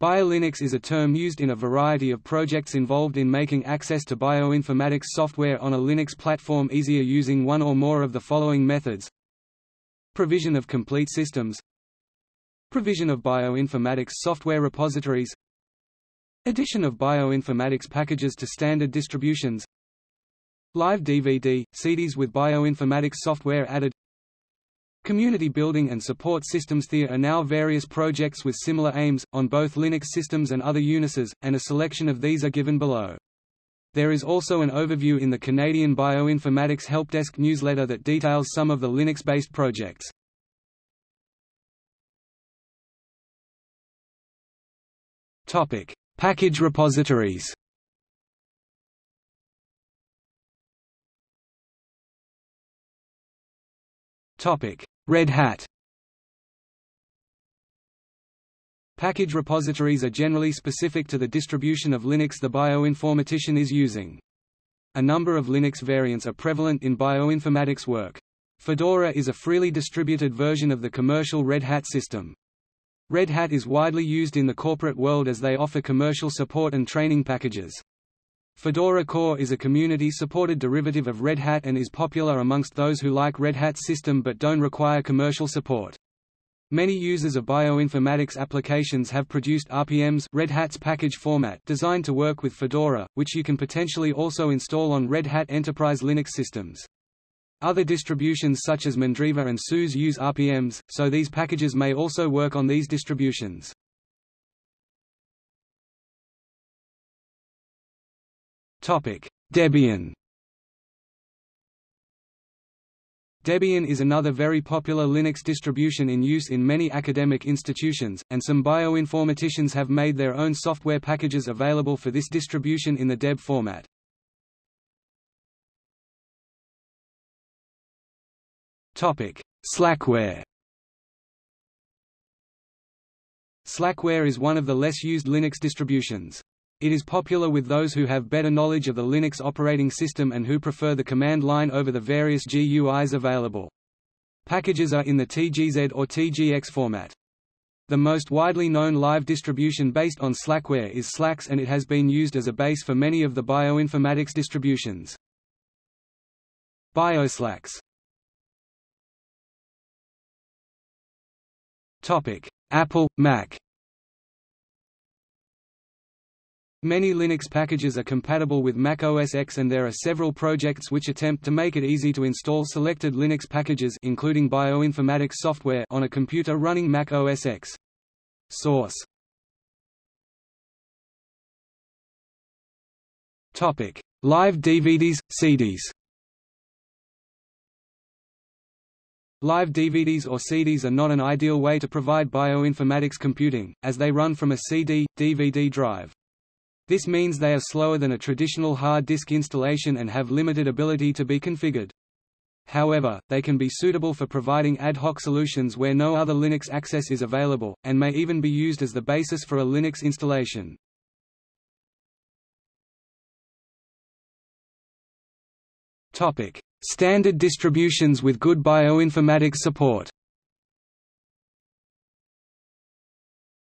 BioLinux is a term used in a variety of projects involved in making access to bioinformatics software on a Linux platform easier using one or more of the following methods. Provision of complete systems. Provision of bioinformatics software repositories. Addition of bioinformatics packages to standard distributions. Live DVD, CDs with bioinformatics software added Community building and support systems There are now various projects with similar aims, on both Linux systems and other Unixes, and a selection of these are given below. There is also an overview in the Canadian Bioinformatics Helpdesk newsletter that details some of the Linux-based projects. Topic: Package repositories. Topic: Red Hat. Package repositories are generally specific to the distribution of Linux the bioinformatician is using. A number of Linux variants are prevalent in bioinformatics work. Fedora is a freely distributed version of the commercial Red Hat system. Red Hat is widely used in the corporate world as they offer commercial support and training packages. Fedora Core is a community-supported derivative of Red Hat and is popular amongst those who like Red Hat's system but don't require commercial support. Many users of bioinformatics applications have produced RPMs Red Hat's package format designed to work with Fedora, which you can potentially also install on Red Hat Enterprise Linux systems. Other distributions such as Mandriva and SUSE use RPMs, so these packages may also work on these distributions. Debian Debian is another very popular Linux distribution in use in many academic institutions, and some bioinformaticians have made their own software packages available for this distribution in the DEB format. Slackware Slackware is one of the less used Linux distributions. It is popular with those who have better knowledge of the Linux operating system and who prefer the command line over the various GUIs available. Packages are in the TGZ or TGX format. The most widely known live distribution based on Slackware is Slax and it has been used as a base for many of the bioinformatics distributions. BioSlax Apple, Mac Many Linux packages are compatible with Mac OS X and there are several projects which attempt to make it easy to install selected Linux packages including bioinformatics software on a computer running Mac OS X. Source Topic: Live DVDs, CDs. Live DVDs or CDs are not an ideal way to provide bioinformatics computing, as they run from a CD, DVD drive. This means they are slower than a traditional hard disk installation and have limited ability to be configured. However, they can be suitable for providing ad hoc solutions where no other Linux access is available, and may even be used as the basis for a Linux installation. Standard distributions with good bioinformatics support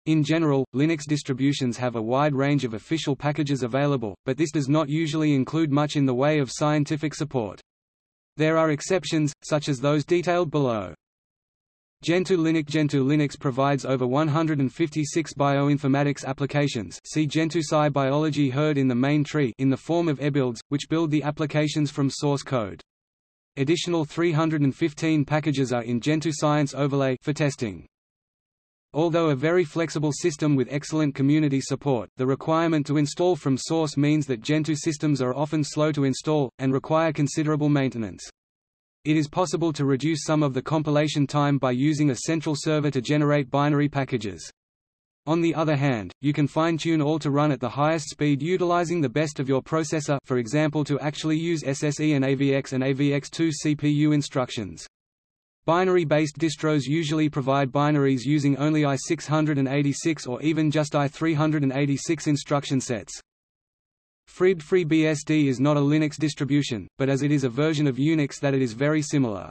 In general, Linux distributions have a wide range of official packages available, but this does not usually include much in the way of scientific support. There are exceptions, such as those detailed below. Gentoo Linux Gentoo Linux provides over 156 bioinformatics applications see Gentoo Sci Biology herd in the main tree in the form of ebuilds, which build the applications from source code. Additional 315 packages are in Gentoo Science Overlay for testing. Although a very flexible system with excellent community support, the requirement to install from source means that Gentoo systems are often slow to install, and require considerable maintenance. It is possible to reduce some of the compilation time by using a central server to generate binary packages. On the other hand, you can fine-tune all to run at the highest speed utilizing the best of your processor for example to actually use SSE and AVX and AVX2 CPU instructions. Binary-based distros usually provide binaries using only i686 or even just i386 instruction sets. FreeBSD FreeBSD is not a Linux distribution, but as it is a version of Unix that it is very similar.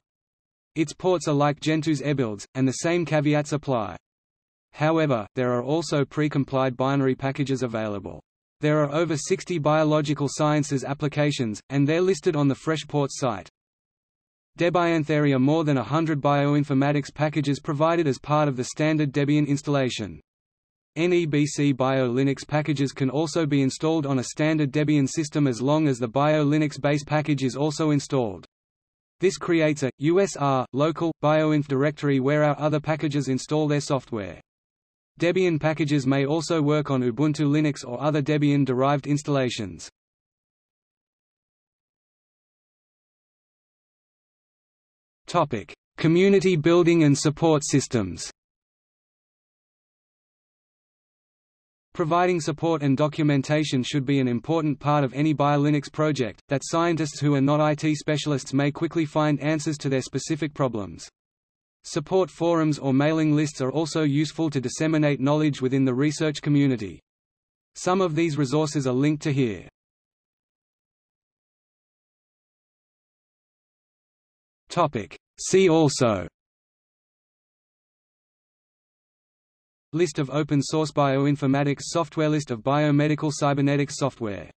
Its ports are like Gentoo's ebuilds, and the same caveats apply. However, there are also pre-compiled binary packages available. There are over 60 biological sciences applications, and they're listed on the FreshPorts site. Debian There are more than hundred bioinformatics packages provided as part of the standard Debian installation. NEBC Bio Linux packages can also be installed on a standard Debian system as long as the Bio Linux base package is also installed. This creates a USR local bioinf directory where our other packages install their software. Debian packages may also work on Ubuntu Linux or other Debian-derived installations. Topic: Community building and support systems. Providing support and documentation should be an important part of any BioLinux project, that scientists who are not IT specialists may quickly find answers to their specific problems. Support forums or mailing lists are also useful to disseminate knowledge within the research community. Some of these resources are linked to here. See also. List of open source bioinformatics software. List of biomedical cybernetics software